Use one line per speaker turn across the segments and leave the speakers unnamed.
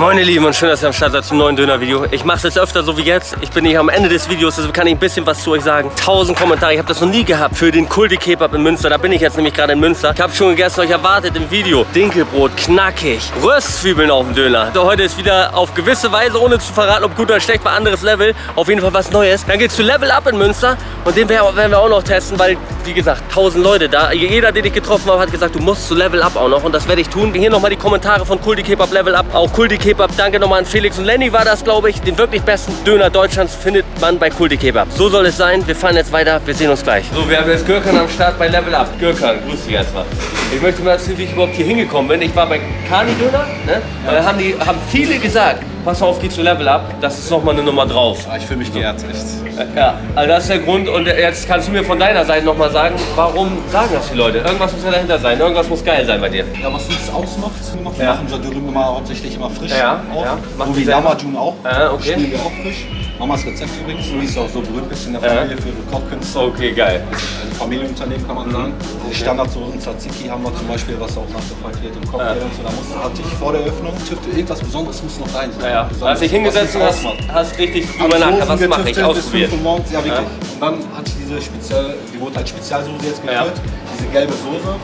Moin ihr Lieben und schön, dass ihr am Start seid zum neuen Döner-Video. Ich mache es jetzt öfter so wie jetzt. Ich bin hier am Ende des Videos, deshalb kann ich ein bisschen was zu euch sagen. 1000 Kommentare, ich habe das noch nie gehabt für den Kulti Kebab in Münster. Da bin ich jetzt nämlich gerade in Münster. Ich habe schon gegessen, euch erwartet im Video. Dinkelbrot, knackig, Röstzwiebeln auf dem Döner. So, heute ist wieder auf gewisse Weise, ohne zu verraten, ob gut oder schlecht, bei anderes Level. Auf jeden Fall was Neues. Dann geht's zu Level Up in Münster und den werden wir auch noch testen, weil, wie gesagt, 1000 Leute da. Jeder, den ich getroffen habe, hat gesagt, du musst zu Level Up auch noch und das werde ich tun. Hier nochmal die Kommentare von Kulti Kebab Level Up. Auch Kulti Kebab, danke nochmal an Felix und Lenny war das, glaube ich. Den wirklich besten Döner Deutschlands findet man bei Kulti Kebab. So soll es sein. Wir fahren jetzt weiter. Wir sehen uns gleich. So, wir haben jetzt Gürkan am Start bei Level Up. Gürkan, grüß dich erstmal. Ich möchte mal erzählen, wie ich überhaupt hier hingekommen bin. Ich war bei Kani Döner. Ne? Da haben, die, haben viele gesagt, pass auf, geh zu Level Up. Das ist nochmal eine Nummer drauf.
Ja, ich fühle mich geehrt, echt.
Ja, also das ist der Grund. Und jetzt kannst du mir von deiner Seite nochmal sagen, warum sagen das die Leute? Irgendwas muss ja dahinter sein. Irgendwas muss geil sein bei dir.
Ja, was uns ausmacht, wir
Ja.
machen unser Dürüm immer hauptsächlich immer frisch.
Ja,
auch.
ja.
So wie. Lamajun auch.
Ja, okay.
Spielen wir auch frisch. Mamas Rezept übrigens, wie es auch so berühmt ist in der
Ja.
Familie für ihre Kochkünste.
Okay, geil.
Ein Familienunternehmen kann man
Mhm.
sagen. Die Standardsoßen Tzatziki haben wir zum Beispiel, was auch nachgefragt wird im Cocktail
Ja.
und so. Da muss, hatte ich vor der Öffnung, tüfte irgendwas Besonderes muss noch rein sein.
Ja, ja.
Besonders,
Hast dich hingesetzt und hast, hast richtig drüber nachgedacht, was mache ich,
bis
ausprobiert.
5 Uhr morgens, ja wirklich. Und dann hatte ich diese speziell, die wurde als Spezialsoße jetzt
Ja.
gekürt, diese gelbe Soße.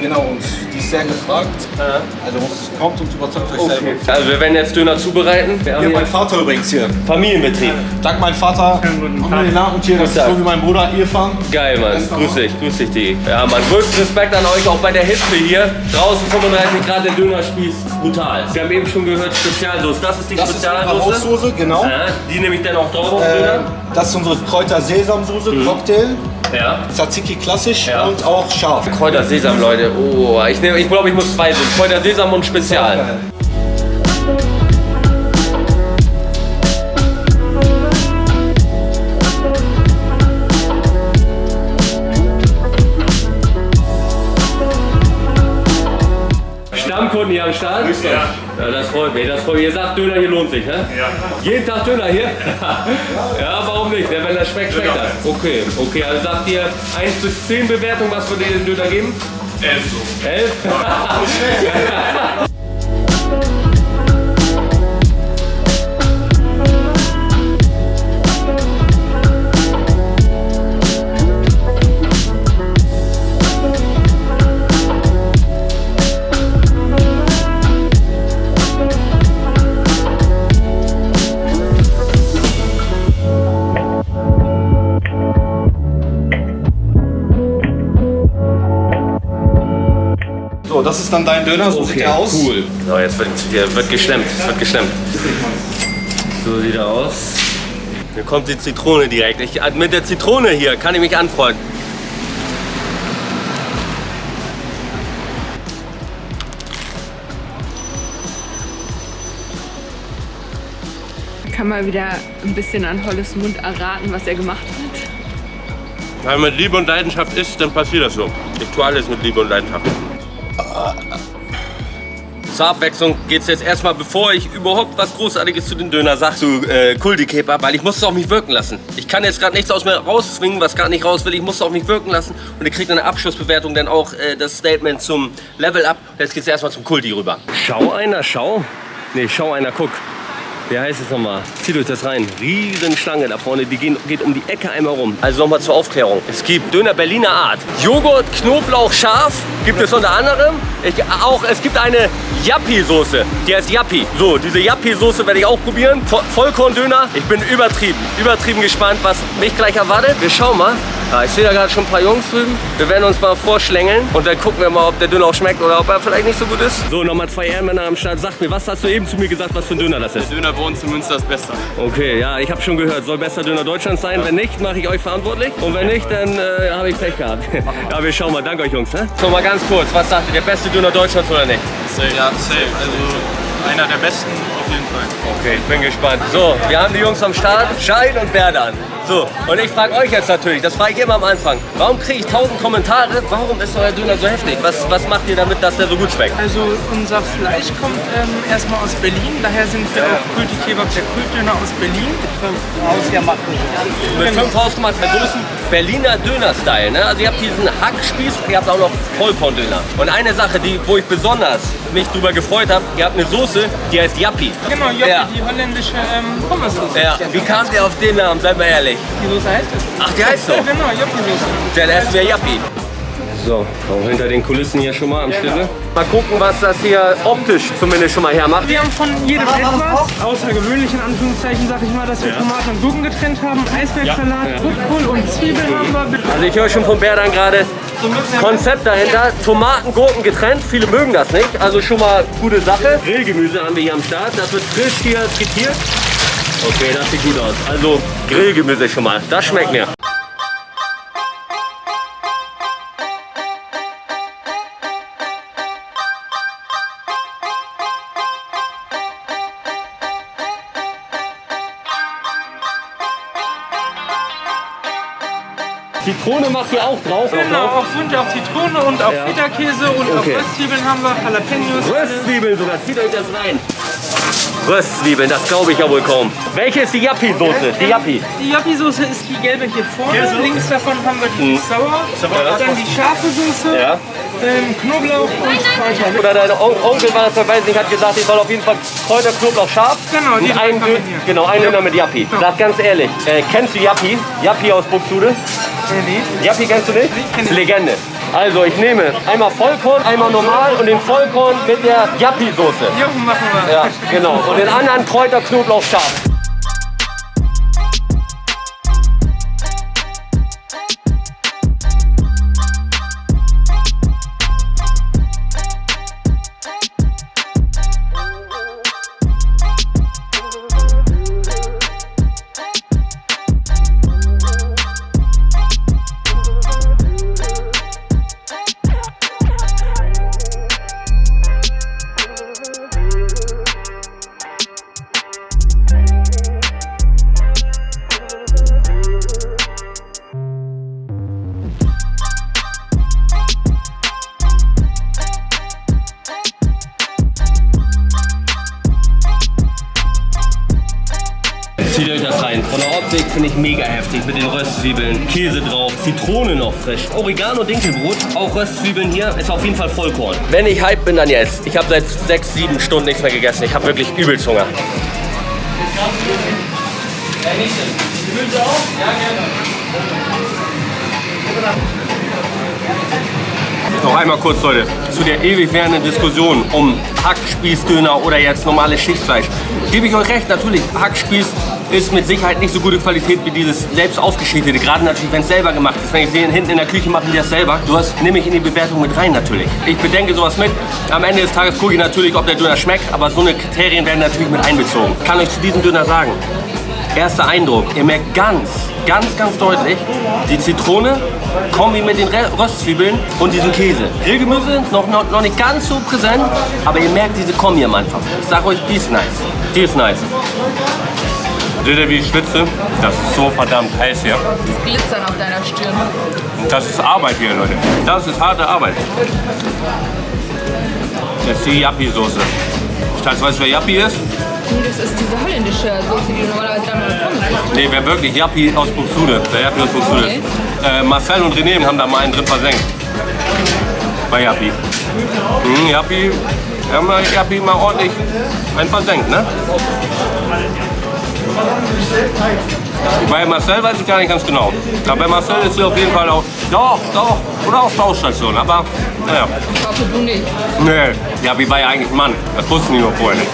Ja,
Genau, und die ist sehr gefragt.
ja.
Also muss, kommt und überzeugt euch
Okay.
selber.
Also wir werden jetzt Döner zubereiten. Wir haben
Hier mein Vater übrigens hier.
Familienbetrieb.
Dank mein Vater. Alhamdulillah. Und hier, das ist
Tag.
so wie mein Bruder Irfan.
Geil, Mann. Grüß dich, grüß dich, Digi. Ja, Mann, größten Respekt an euch, auch bei der Hitze hier. Draußen 35 Grad, der Dönerspieß, brutal. Wir haben eben schon gehört, Spezialsoße. Das ist die
Das ist unsere
Spezialsoße.
Haussoße, genau.
Ja, die nehme ich dann auch drauf auf
Äh,
Döner.
das ist unsere Kräuter-Sesamsoße, Cocktail,
Ja.
Tzatziki klassisch
Ja.
und auch scharf.
Kräuter Sesam, Leute. Oh, ich, nehm- ich glaube, ich muss zwei sind. Kräuter Sesam und Spezial. Hier am Start? Ja. ja. Das freut mich, das freut mich. Ihr sagt, Döner hier lohnt sich, ne? Ja. Jeden Tag Döner hier? ja, warum nicht? Wenn das schmeckt, schmeckt das. Okay, okay. Also sagt ihr 1 bis 10 Bewertung, was würdet ihr den Döner geben? 11 so. 11?
So, das ist dann dein Döner, so sieht der aus.
cool. So, jetzt wird, hier wird geschlemmt, es wird geschlemmt. So sieht er aus. Hier kommt die Zitrone direkt. Ich, mit der Zitrone hier kann ich mich anfreunden.
Kann mal wieder ein bisschen an Holles Mund erraten, was er gemacht hat.
Wenn man mit Liebe und Leidenschaft isst, dann passiert das so. Ich tue alles mit Liebe und Leidenschaft. Zur Abwechslung geht es jetzt erstmal, bevor ich überhaupt was Großartiges zu den Döner sage, zu äh, Kuldi Kebab, weil ich muss es auf mich wirken lassen. Ich kann jetzt gerade nichts aus mir rauszwingen, was gar nicht raus will. Ich muss es auf mich wirken lassen und ihr kriegt eine Abschlussbewertung dann auch äh, das Statement zum Level Up. Jetzt geht es erstmal zum Kulti rüber. Schau einer, schau. Nee, schau einer, guck. Wie heißt es nochmal? Zieht euch das rein. Riesenschlange da vorne, die gehen, geht um die Ecke einmal rum. Also nochmal zur Aufklärung. Es gibt Döner Berliner Art. Joghurt, Knoblauch, Schaf gibt es unter anderem. Ich, auch, es gibt eine Yappi-Soße. Die heißt Yappi. So, diese Yappi-Soße werde ich auch probieren. Vo- Vollkorn-Döner. Ich bin übertrieben, übertrieben gespannt, was mich gleich erwartet. Wir schauen mal. Ja, ich sehe da gerade schon ein paar Jungs drüben. Wir werden uns mal vorschlängeln und dann gucken wir mal, ob der Döner auch schmeckt oder ob er vielleicht nicht so gut ist. So, nochmal zwei Ehrenmänner am Start. Sag mir, was hast du eben zu mir gesagt, was für ein Döner das ist?
Döner bei uns in Münster ist besser.
Okay, ja, ich habe schon gehört, soll bester Döner Deutschlands sein. Wenn nicht, mache ich euch verantwortlich. Und wenn nicht, dann äh, habe ich Pech gehabt. ja, wir schauen mal. Danke euch, Jungs. Ne? So, mal ganz kurz. Was sagt ihr, der beste Döner Deutschlands oder nicht?
Safe. Ja, safe. Also einer der besten auf jeden Fall.
Okay, ich bin gespannt. So, wir haben die Jungs am Start. Schein und Berdan. So, und ich frage euch jetzt natürlich, das frage ich immer am Anfang. Warum kriege ich tausend Kommentare? Warum ist euer Döner so heftig? Was, was macht ihr damit, dass der so gut schmeckt?
Also unser Fleisch kommt ähm, erstmal aus Berlin, daher sind wir auch Kulti Kebab, der Kultdöner aus Berlin.
Mit fünf hausgemachten Soßen, Berliner Döner-Style. Ne? Also ihr habt diesen Hackspieß, ihr habt auch noch Vollkorndöner. Und eine Sache, die, wo ich besonders mich drüber gefreut habe, ihr habt eine Soße, die heißt Yappi.
Genau, Joppi,
Ja.
die holländische ähm, Pommessoße.
Ja, wie kamt ihr auf den Namen? Seid mal ehrlich.
Die Soße heißt es.
Ach, die heißt so.
Ja, genau, Joppi-Soße.
Dann essen wir Yappi. So, auch hinter den Kulissen hier schon mal am Stille. Mal gucken, was das hier optisch zumindest schon mal hermacht.
Wir haben von jedem etwas, außergewöhnlich in Anführungszeichen, sag ich mal, dass wir Tomaten und Gurken getrennt haben, Eisbergsalat, Rotkohl und Zwiebeln haben wir.
Also ich höre schon vom Bär dann gerade Konzept dahinter. Tomaten, Gurken getrennt. Viele mögen das nicht. Also schon mal gute Sache. Grillgemüse haben wir hier am Start. Das wird frisch hier skizziert. Okay, das sieht gut aus. Also Grillgemüse schon mal. Das schmeckt mir. Zitrone macht ihr auch drauf.
Genau, auf Wunsch auf Zitrone und auf
Ja.
Feta-Käse und
Okay.
auf Röstzwiebeln haben wir Jalapenos.
Röstzwiebeln sogar, zieht euch das rein. Röstzwiebeln, das glaube ich ja wohl kaum. Welche ist die Yappi-Soße? Die Yappi.
Die Joppi-Soße ist die gelbe hier vorne. Links davon haben wir die Sauer. Dann die scharfe Soße.
Mhm. Ja.
Ähm, Knoblauch und Kräuter.
Oder dein On Onkel war das, der weiß nicht, hat gesagt, ich soll auf jeden Fall Kräuter, Knoblauch, scharf.
Genau, die
einen, genau, einen Döner mit Yappi. Sag ganz ehrlich, äh, kennst du Yappi? Yappi aus Buxtehude?
Äh, nee.
Yappi kennst du nicht?
kenn ich.
Legende. Also ich nehme einmal Vollkorn, einmal normal und den Vollkorn mit der Yappi-Soße.
Machen wir.
Ja, genau. Und den anderen Kräuter, Knoblauch, scharf. Finde ich mega heftig mit den Röstzwiebeln, Käse drauf, Zitrone noch frisch, Oregano, Dinkelbrot, auch Röstzwiebeln hier, ist auf jeden Fall Vollkorn. Wenn ich hype bin, dann jetzt. Ich habe seit sechs, sieben Stunden nichts mehr gegessen. Ich habe wirklich übelst Hunger. Noch einmal kurz, Leute, zu der ewig währenden Diskussion um Hackspießdöner oder jetzt normales Schichtfleisch. Gebe ich euch recht, natürlich, Hackspieß ist mit Sicherheit nicht so gute Qualität wie dieses selbst aufgeschnittene. Gerade natürlich, wenn es selber gemacht ist. Wenn ich sehe, hinten in der Küche machen die das selber. Du hast, nehme ich in die Bewertung mit rein natürlich. Ich bedenke sowas mit. Am Ende des Tages gucke ich natürlich, ob der Döner schmeckt. Aber so eine Kriterien werden natürlich mit einbezogen. Ich kann euch zu diesem Döner sagen, Erster Eindruck, ihr merkt ganz, ganz, ganz deutlich die Zitrone, Kombi mit den Röstzwiebeln und diesem Käse. Grillgemüse noch, noch, noch nicht ganz so präsent, aber ihr merkt diese Kombi am Anfang. Ich sag euch, die ist nice. Die ist nice. Seht ihr, wie ich schwitze? Das ist so verdammt heiß hier.
Das Glitzern auf deiner Stirn.
Das ist Arbeit hier, Leute. Das ist harte Arbeit. Das ist die Yappi-Soße. Schatz, weißt du, wer Yappi ist?
Nee, das ist diese holländische Soße, die du normalerweise Pommes isst.
Nee, wer wirklich? Yappi aus Buxtehude. Der Yappi aus Buxtehude.
Okay.
Äh, Marcel und René haben da mal einen drin versenkt. Bei Yappi. Hm, Yappi, wir haben mal Yappi mal ordentlich einen versenkt, ne? Bei Marcel weiß ich gar nicht ganz genau. Aber bei Marcel ist sie auf jeden Fall auch, doch, doch, oder auf Baustation. Aber, naja.
Ich hoffe, du nicht.
Nee, Yappi war ja eigentlich Mann. Das wussten die nur vorher nicht.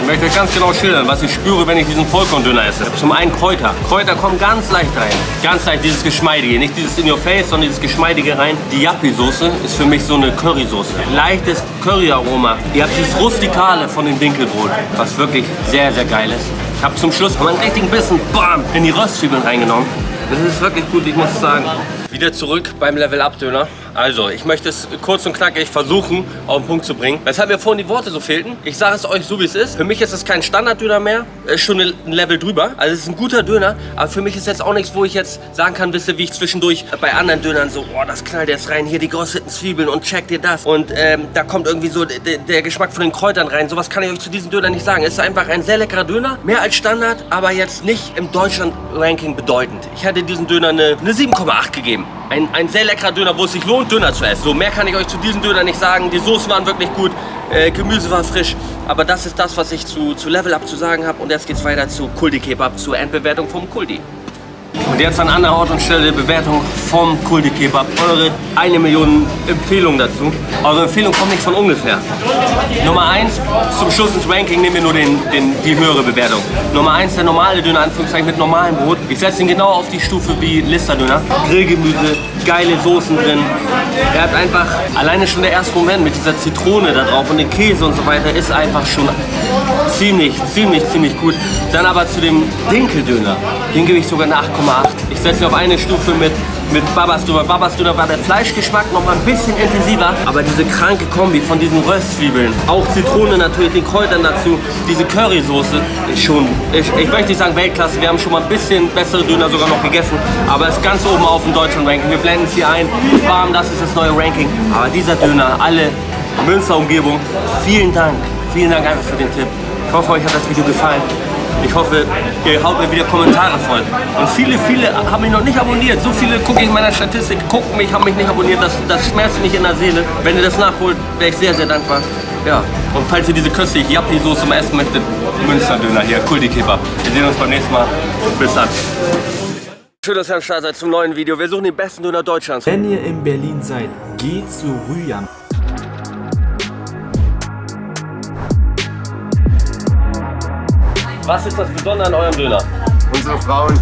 Ich möchte euch ganz genau schildern, was ich spüre, wenn ich diesen Vollkorndöner esse. Zum einen Kräuter. Kräuter kommen ganz leicht rein. Ganz leicht dieses Geschmeidige. Nicht dieses in your face, sondern dieses Geschmeidige rein. Die Yappi-Soße ist für mich so eine Currysoße. Leichtes Curryaroma. Ihr habt dieses Rustikale von dem Dinkelbrot, was wirklich sehr, sehr geil ist. Ich habe zum Schluss mal einen richtigen Bissen bam, in die Röstzwiebeln reingenommen. Das ist wirklich gut, ich muss sagen. Wieder zurück beim Level Up Döner. Also, ich möchte es kurz und knackig versuchen, auf den Punkt zu bringen. Weshalb mir vorhin die Worte so fehlten. Ich sage es euch so, wie es ist. Für mich ist es kein Standarddöner mehr. Ist schon ein Level drüber. Also, es ist ein guter Döner. Aber für mich ist jetzt auch nichts, wo ich jetzt sagen kann, wisst ihr, wie ich zwischendurch bei anderen Dönern so, oh, das knallt jetzt rein. Hier die gerösteten Zwiebeln und check dir das. Und ähm, da kommt irgendwie so der Geschmack von den Kräutern rein. Sowas kann ich euch zu diesem Döner nicht sagen. Es ist einfach ein sehr leckerer Döner. Mehr als Standard, aber jetzt nicht im Deutschland-Ranking bedeutend. Ich hätte diesen Döner eine, eine 7,8 gegeben. Ein, ein sehr leckerer Döner, wo es sich lohnt, Döner zu essen. So, mehr kann ich euch zu diesem Döner nicht sagen. Die Soßen waren wirklich gut, äh, Gemüse war frisch. Aber das ist das, was ich zu, zu Level Up zu sagen habe. Und jetzt geht's weiter zu Kuldi Kebab, zur Endbewertung vom Kuldi. Und jetzt an anderer Ort und Stelle Bewertung vom Kuldi Kebab. Eure eine Million Empfehlungen dazu. Eure Empfehlung kommt nicht von ungefähr. Nummer 1, zum Schluss ins Ranking nehmen wir nur den, den, die höhere Bewertung. Nummer 1, der normale Döner, Anführungszeichen mit normalem Brot. Ich setze ihn genau auf die Stufe wie Lister-Döner. Grillgemüse, geile Soßen drin. Er hat einfach, alleine schon der erste Moment mit dieser Zitrone da drauf und den Käse und so weiter, ist einfach schon ziemlich, ziemlich, ziemlich gut. Dann aber zu dem Dinkeldöner, den gebe ich sogar eine 8,8. Ich setze ihn auf eine Stufe mit mit Babas Döner. Babas Döner war der Fleischgeschmack noch mal ein bisschen intensiver, aber diese kranke Kombi von diesen Röstzwiebeln, auch Zitrone natürlich, den Kräutern dazu, diese Currysoße ist schon, ich, ich möchte nicht sagen Weltklasse, wir haben schon mal ein bisschen bessere Döner sogar noch gegessen, aber ist ganz oben auf dem deutschen Ranking. Wir blenden es hier ein, warm, das ist das neue Ranking, aber dieser Döner, alle Münster-Umgebung, vielen Dank, vielen Dank einfach für den Tipp. Ich hoffe, euch hat das Video gefallen. Ich hoffe, ihr haut mir wieder Kommentare voll. Und viele, viele haben mich noch nicht abonniert. So viele gucke ich in meiner Statistik, gucken mich, haben mich nicht abonniert. Das, das schmerzt mich in der Seele. Wenn ihr das nachholt, wäre ich sehr, sehr dankbar. Ja, und falls ihr diese köstliche Yappi-Soße mal essen möchtet, Münsterdöner hier, Kulti Kebab. Wir sehen uns beim nächsten Mal. Bis dann. Schön, dass ihr am Start seid zum neuen Video. Wir suchen den besten Döner Deutschlands.
Wenn ihr in Berlin seid, geht zu Rüyam.
Was ist das Besondere an eurem Döner?
Unsere Frauen